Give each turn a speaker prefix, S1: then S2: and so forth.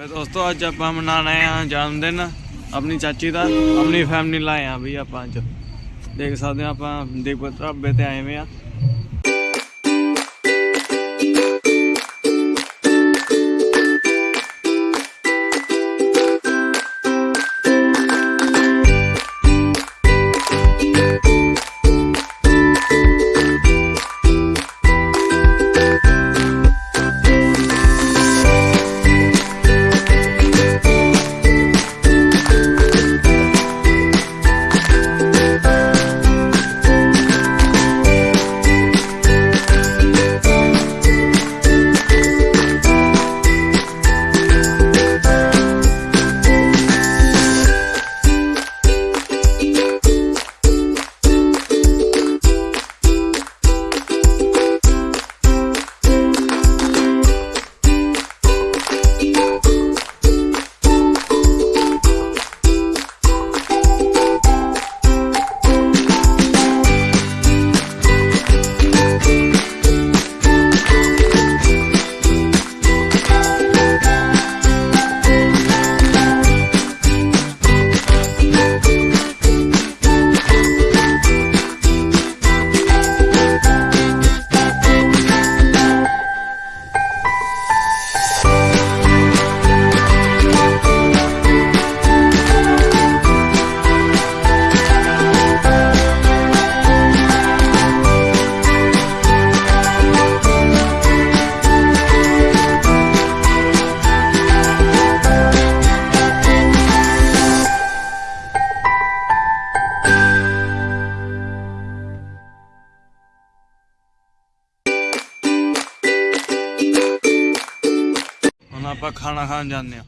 S1: मैं दोस्तों अज आप मना रहे हैं जन्मदिन अपनी चाची का अपनी फैमिली लाए हैं भी आप अज देख सकते आप देवपुर ढाबे से आए हुए हैं। ਆਪਾਂ ਖਾਣਾ ਖਾਣ ਜਾਂਦੇ ਆ